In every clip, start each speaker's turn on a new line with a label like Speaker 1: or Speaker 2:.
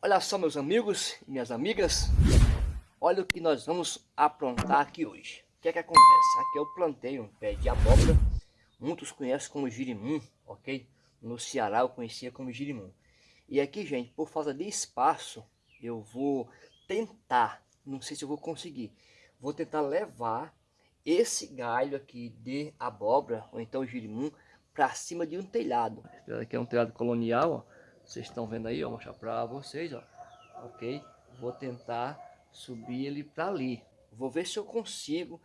Speaker 1: Olha só meus amigos e minhas amigas, olha o que nós vamos aprontar aqui hoje. O que é que acontece? Aqui eu plantei um pé de abóbora, muitos conhecem como girimum, ok? No Ceará eu conhecia como girimum. E aqui, gente, por falta de espaço, eu vou tentar, não sei se eu vou conseguir, vou tentar levar esse galho aqui de abóbora, ou então girimum, para cima de um telhado. Aqui é um telhado colonial, ó. Vocês estão vendo aí, ó, vou mostrar para vocês, ó. Ok? Vou tentar subir ele para ali. Vou ver se eu consigo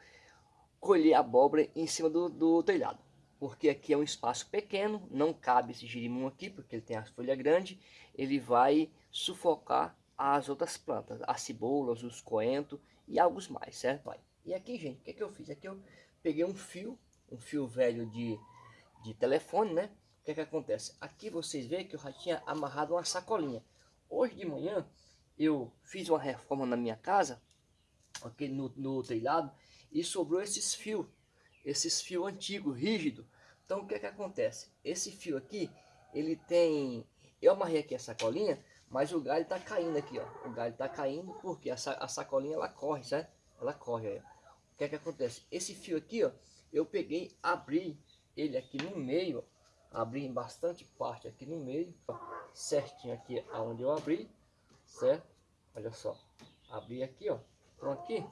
Speaker 1: colher abóbora em cima do, do telhado. Porque aqui é um espaço pequeno, não cabe esse girimum aqui, porque ele tem as folhas grandes. Ele vai sufocar as outras plantas, as cebolas, os coentros e alguns mais, certo? Vai. E aqui, gente, o que, é que eu fiz? Aqui eu peguei um fio, um fio velho de, de telefone, né? O que, é que acontece? Aqui vocês veem que eu já tinha amarrado uma sacolinha. Hoje de manhã eu fiz uma reforma na minha casa, aqui no, no telhado, e sobrou esses fios, esses fios antigos, rígidos. Então o que é que acontece? Esse fio aqui, ele tem... Eu amarrei aqui a sacolinha, mas o galho está caindo aqui, ó. O galho está caindo porque a, a sacolinha ela corre, certo? Ela corre aí. O que é que acontece? Esse fio aqui, ó, eu peguei, abri ele aqui no meio, abri bastante parte aqui no meio, certinho aqui aonde eu abri, certo? Olha só, abri aqui, ó, pronto aqui,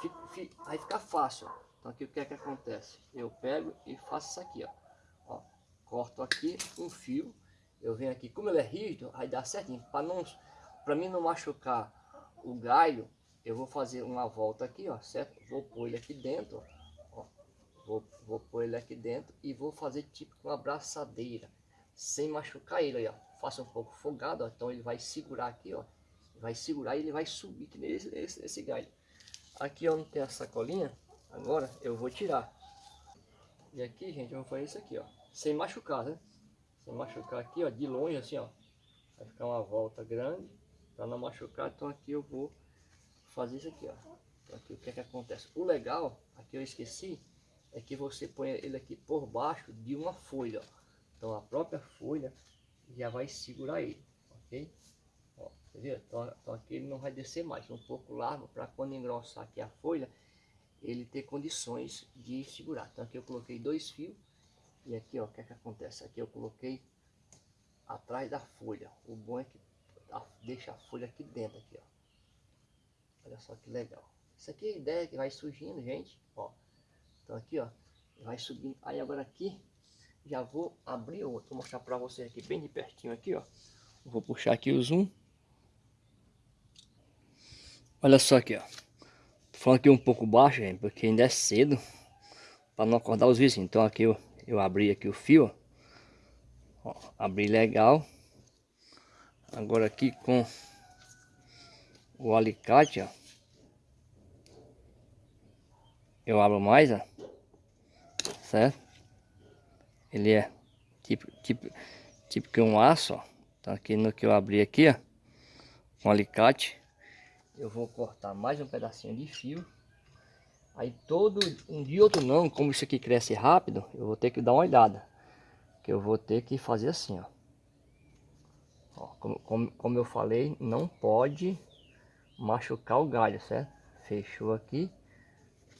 Speaker 1: fica, fica, aí fica fácil, ó. Então aqui o que é que acontece? Eu pego e faço isso aqui, ó, ó corto aqui um fio, eu venho aqui, como ele é rígido, aí dá certinho, para não, para mim não machucar o galho, eu vou fazer uma volta aqui, ó, certo? Vou pôr ele aqui dentro, ó Vou, vou pôr ele aqui dentro e vou fazer tipo uma abraçadeira, sem machucar ele, ó. Faça um pouco folgado, ó. Então ele vai segurar aqui, ó. Vai segurar e ele vai subir que nesse esse, esse galho. Aqui, não tem a sacolinha. Agora eu vou tirar. E aqui, gente, eu vou fazer isso aqui, ó. Sem machucar, né? Sem machucar aqui, ó, de longe, assim, ó. Vai ficar uma volta grande para não machucar. Então aqui eu vou fazer isso aqui, ó. Então aqui o que é que acontece? O legal, aqui eu esqueci, é que você põe ele aqui por baixo de uma folha. Então a própria folha já vai segurar ele, ok? Ó, Então, então, aqui ele não vai descer mais, um pouco largo para quando engrossar aqui a folha, ele ter condições de segurar. Então aqui eu coloquei dois fios e aqui ó, o que é que acontece? Aqui eu coloquei atrás da folha. O bom é que deixa a folha aqui dentro aqui, ó. Olha só que legal. Isso aqui é a ideia que vai surgindo, gente, ó. Então aqui, ó, vai subindo. Aí agora aqui, já vou abrir outro. Vou mostrar para vocês aqui bem de pertinho aqui, ó. Vou puxar aqui o zoom. Olha só aqui, ó. Tô falando aqui um pouco baixo, gente, porque ainda é cedo. Para não acordar os vizinhos. Então aqui eu, eu abri aqui o fio, ó. ó abri legal. Agora aqui com o alicate, ó. Eu abro mais, ó certo? Ele é tipo, tipo, tipo que um aço, ó. Então aqui no que eu abri aqui, ó, com um alicate, eu vou cortar mais um pedacinho de fio. Aí todo um dia outro não, como isso aqui cresce rápido, eu vou ter que dar uma olhada. Que eu vou ter que fazer assim, ó. ó como, como, como eu falei, não pode machucar o galho, certo? Fechou aqui.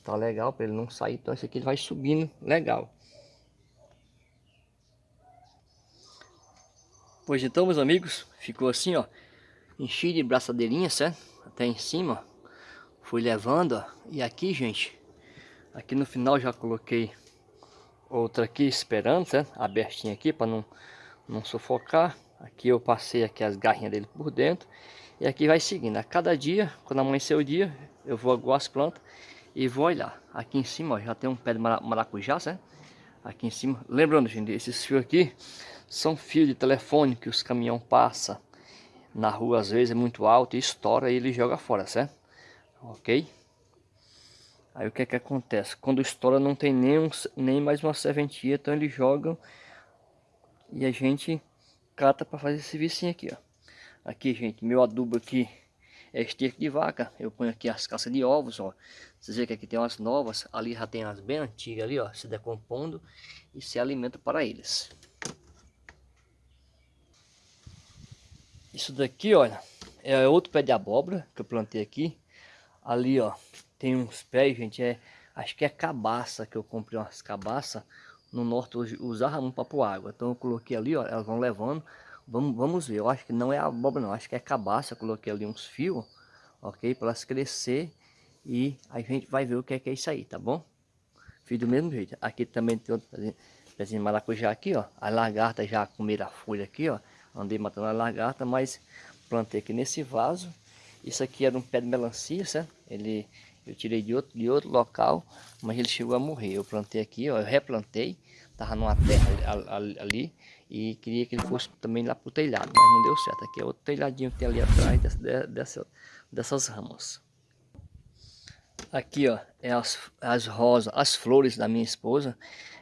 Speaker 1: Tá legal para ele não sair. Então esse aqui ele vai subindo legal. Pois então, meus amigos, ficou assim, ó. Enchi de braçadeirinha, certo? Até em cima. Fui levando, ó. E aqui, gente, aqui no final já coloquei outra aqui esperando, certo? Abertinha aqui para não, não sufocar. Aqui eu passei aqui as garrinhas dele por dentro. E aqui vai seguindo. A cada dia, quando amanhecer o dia, eu vou aguar as plantas e vou olhar. Aqui em cima ó, já tem um pé de maracujá, certo? Aqui em cima. Lembrando, gente, esses fios aqui são fios de telefone que os caminhão passam na rua, às vezes é muito alto e estoura e ele joga fora, certo? Ok? Aí o que é que acontece? Quando estoura não tem nem, um, nem mais uma serventia, então eles jogam e a gente cata para fazer esse vicinho aqui, ó. Aqui, gente, meu adubo aqui é esterco de vaca. Eu ponho aqui as caças de ovos, ó. Vocês veem que aqui tem umas novas, ali já tem as bem antigas ali, ó, se decompondo e se alimenta para eles. Isso daqui, olha, é outro pé de abóbora que eu plantei aqui. Ali, ó, tem uns pés, gente, é, acho que é cabaça, que eu comprei umas cabaças. No norte usava muito para pôr água. Então eu coloquei ali, ó, elas vão levando. Vamos, vamos ver, eu acho que não é abóbora não, acho que é cabaça. Eu coloquei ali uns fios, ok? Para elas crescer e a gente vai ver o que é, que é isso aí, tá bom? Fiz do mesmo jeito. Aqui também tem outro pezinho de maracujá aqui, ó. A lagarta já comeram a folha aqui, ó. Andei matando a lagarta, mas plantei aqui nesse vaso. Isso aqui era um pé de melancia, certo? Ele, eu tirei de outro, de outro local, mas ele chegou a morrer. Eu plantei aqui, ó, eu replantei, tava numa terra ali, ali e queria que ele fosse também lá pro telhado, mas não deu certo. Aqui é outro telhadinho que tem ali atrás dessa, dessa, dessas ramas. Aqui, ó, é as, as rosas, as flores da minha esposa.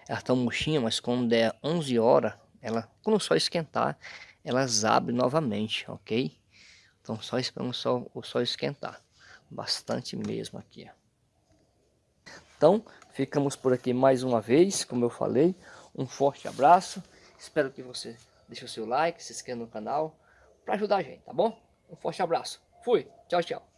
Speaker 1: Elas estão murchinhas, mas quando der 11 horas, ela, quando o sol esquentar, elas abrem novamente, ok? Então só esperando o sol, o sol esquentar. Bastante mesmo aqui, ó. Então, ficamos por aqui mais uma vez, como eu falei. Um forte abraço. Espero que você deixe o seu like, se inscreva no canal para ajudar a gente, tá bom? Um forte abraço. Fui. Tchau, tchau.